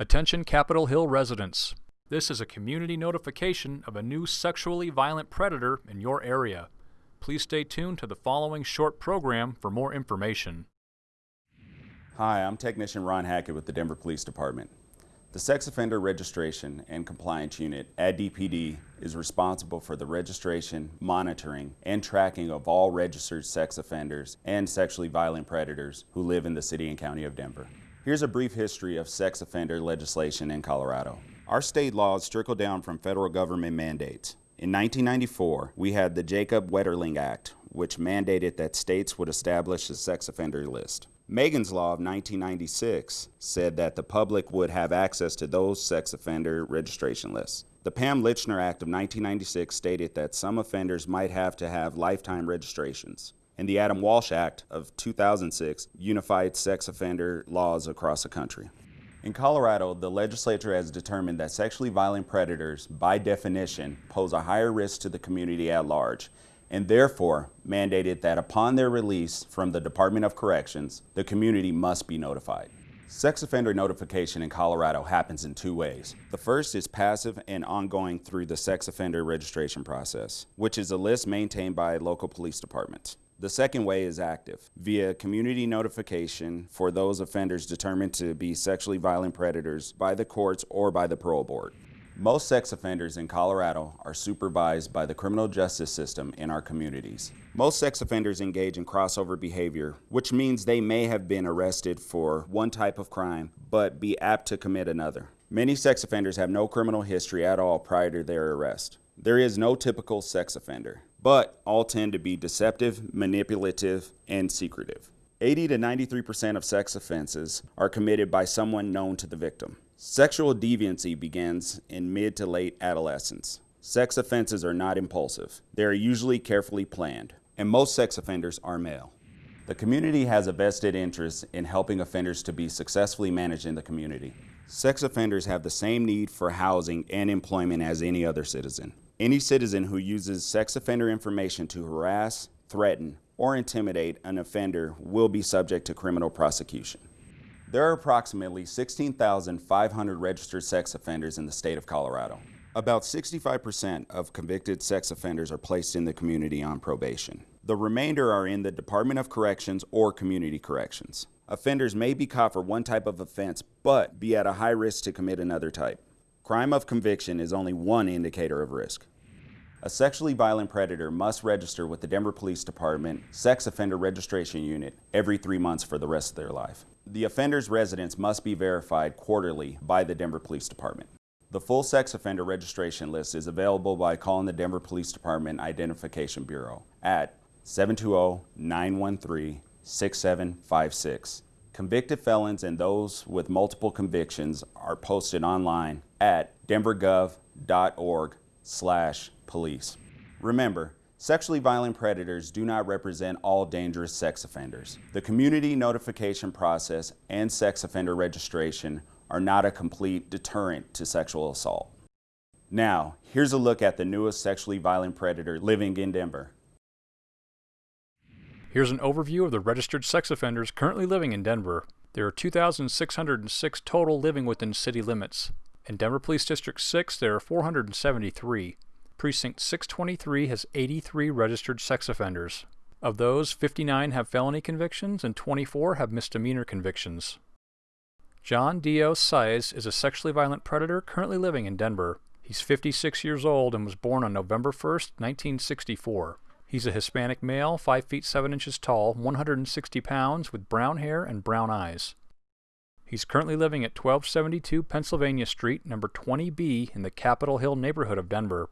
Attention Capitol Hill residents. This is a community notification of a new sexually violent predator in your area. Please stay tuned to the following short program for more information. Hi, I'm Technician Ron Hackett with the Denver Police Department. The Sex Offender Registration and Compliance Unit at DPD is responsible for the registration, monitoring, and tracking of all registered sex offenders and sexually violent predators who live in the City and County of Denver. Here's a brief history of sex offender legislation in Colorado. Our state laws trickle down from federal government mandates. In 1994, we had the Jacob Wetterling Act, which mandated that states would establish a sex offender list. Megan's Law of 1996 said that the public would have access to those sex offender registration lists. The Pam Lychner Act of 1996 stated that some offenders might have to have lifetime registrations and the Adam Walsh Act of 2006 unified sex offender laws across the country. In Colorado, the legislature has determined that sexually violent predators, by definition, pose a higher risk to the community at large, and therefore mandated that upon their release from the Department of Corrections, the community must be notified. Sex offender notification in Colorado happens in two ways. The first is passive and ongoing through the sex offender registration process, which is a list maintained by local police departments. The second way is active, via community notification for those offenders determined to be sexually violent predators by the courts or by the parole board. Most sex offenders in Colorado are supervised by the criminal justice system in our communities. Most sex offenders engage in crossover behavior, which means they may have been arrested for one type of crime, but be apt to commit another. Many sex offenders have no criminal history at all prior to their arrest. There is no typical sex offender but all tend to be deceptive, manipulative, and secretive. 80 to 93% of sex offenses are committed by someone known to the victim. Sexual deviancy begins in mid to late adolescence. Sex offenses are not impulsive. They are usually carefully planned, and most sex offenders are male. The community has a vested interest in helping offenders to be successfully managed in the community. Sex offenders have the same need for housing and employment as any other citizen. Any citizen who uses sex offender information to harass, threaten, or intimidate an offender will be subject to criminal prosecution. There are approximately 16,500 registered sex offenders in the state of Colorado. About 65% of convicted sex offenders are placed in the community on probation. The remainder are in the Department of Corrections or Community Corrections. Offenders may be caught for one type of offense, but be at a high risk to commit another type. Crime of conviction is only one indicator of risk. A sexually violent predator must register with the Denver Police Department Sex Offender Registration Unit every three months for the rest of their life. The offender's residence must be verified quarterly by the Denver Police Department. The full sex offender registration list is available by calling the Denver Police Department Identification Bureau at 720-913-6756. Convicted felons and those with multiple convictions are posted online at denvergov.org slash police. Remember, sexually violent predators do not represent all dangerous sex offenders. The community notification process and sex offender registration are not a complete deterrent to sexual assault. Now, here's a look at the newest sexually violent predator living in Denver. Here's an overview of the registered sex offenders currently living in Denver. There are 2,606 total living within city limits. In Denver Police District 6, there are 473. Precinct 623 has 83 registered sex offenders. Of those, 59 have felony convictions and 24 have misdemeanor convictions. John Dio Size is a sexually violent predator currently living in Denver. He's 56 years old and was born on November 1, 1964. He's a Hispanic male, 5 feet 7 inches tall, 160 pounds, with brown hair and brown eyes. He's currently living at 1272 Pennsylvania Street, number 20B, in the Capitol Hill neighborhood of Denver.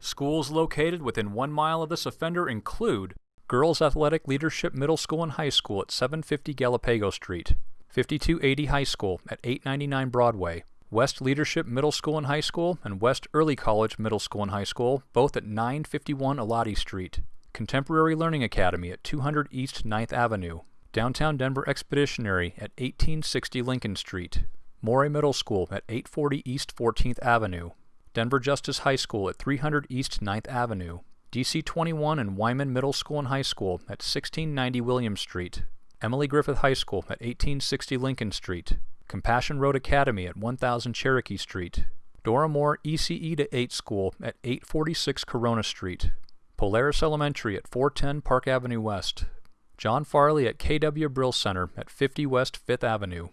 Schools located within one mile of this offender include Girls Athletic Leadership Middle School and High School at 750 Galapago Street, 5280 High School at 899 Broadway, West Leadership Middle School and High School, and West Early College Middle School and High School, both at 951 Elati Street, Contemporary Learning Academy at 200 East 9th Avenue, Downtown Denver Expeditionary at 1860 Lincoln Street, Morey Middle School at 840 East 14th Avenue, Denver Justice High School at 300 East 9th Avenue, DC 21 and Wyman Middle School and High School at 1690 William Street, Emily Griffith High School at 1860 Lincoln Street, Compassion Road Academy at 1000 Cherokee Street, Dora Moore ECE to 8 School at 846 Corona Street, Polaris Elementary at 410 Park Avenue West, John Farley at KW Brill Center at 50 West 5th Avenue.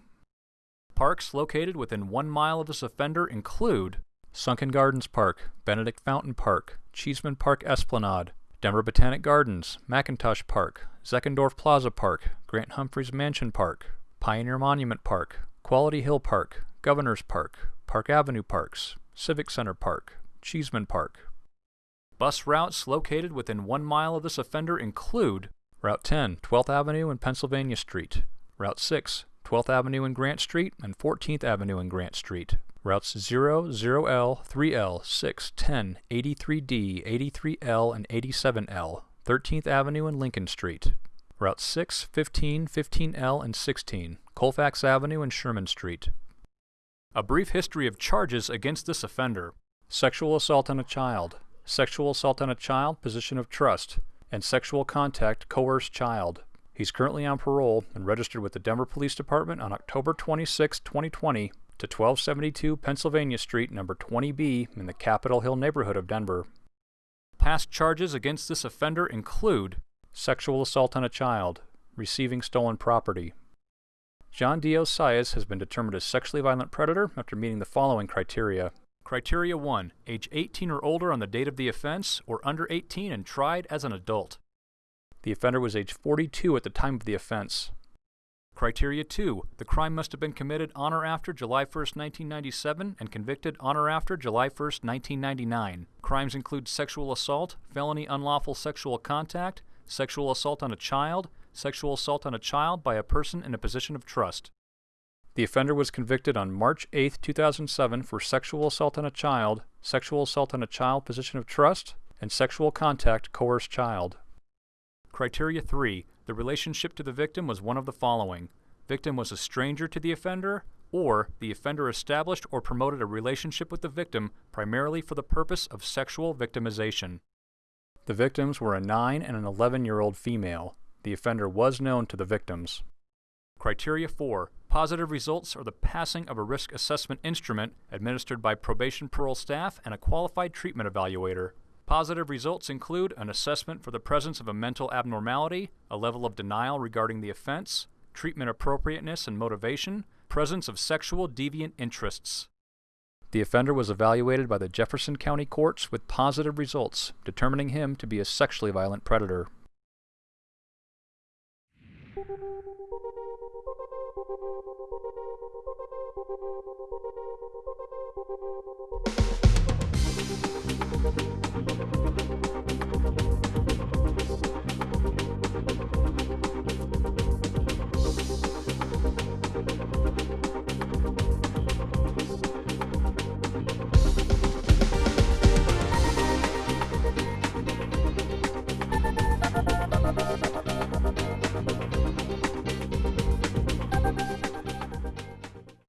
Parks located within one mile of this offender include Sunken Gardens Park, Benedict Fountain Park, Cheeseman Park Esplanade, Denver Botanic Gardens, McIntosh Park, Zeckendorf Plaza Park, Grant Humphreys Mansion Park, Pioneer Monument Park, Quality Hill Park, Governor's Park, Park Avenue Parks, Civic Center Park, Cheeseman Park. Bus routes located within one mile of this offender include Route 10, 12th Avenue and Pennsylvania Street, Route 6, 12th Avenue and Grant Street, and 14th Avenue and Grant Street. Routes 0, 0L, 3L, 6, 10, 83D, 83L, and 87L, 13th Avenue and Lincoln Street. Routes 6, 15, 15L, and 16, Colfax Avenue and Sherman Street. A brief history of charges against this offender sexual assault on a child, sexual assault on a child, position of trust, and sexual contact, coerced child. He's currently on parole and registered with the Denver Police Department on October 26, 2020, to 1272 Pennsylvania Street, number 20B, in the Capitol Hill neighborhood of Denver. Past charges against this offender include sexual assault on a child, receiving stolen property, John Dios Saez has been determined a sexually violent predator after meeting the following criteria. Criteria 1. Age 18 or older on the date of the offense, or under 18 and tried as an adult. The offender was age 42 at the time of the offense. Criteria 2. The crime must have been committed on or after July 1, 1997 and convicted on or after July 1, 1999. Crimes include sexual assault, felony unlawful sexual contact, sexual assault on a child, sexual assault on a child by a person in a position of trust. The offender was convicted on March 8, 2007 for sexual assault on a child, sexual assault on a child position of trust, and sexual contact coerced child. Criteria 3. The relationship to the victim was one of the following. Victim was a stranger to the offender, or the offender established or promoted a relationship with the victim primarily for the purpose of sexual victimization. The victims were a 9 and an 11 year old female. The offender was known to the victims. Criteria 4. Positive results are the passing of a risk assessment instrument administered by probation parole staff and a qualified treatment evaluator. Positive results include an assessment for the presence of a mental abnormality, a level of denial regarding the offense, treatment appropriateness and motivation, presence of sexual deviant interests. The offender was evaluated by the Jefferson County courts with positive results, determining him to be a sexually violent predator. Thank you.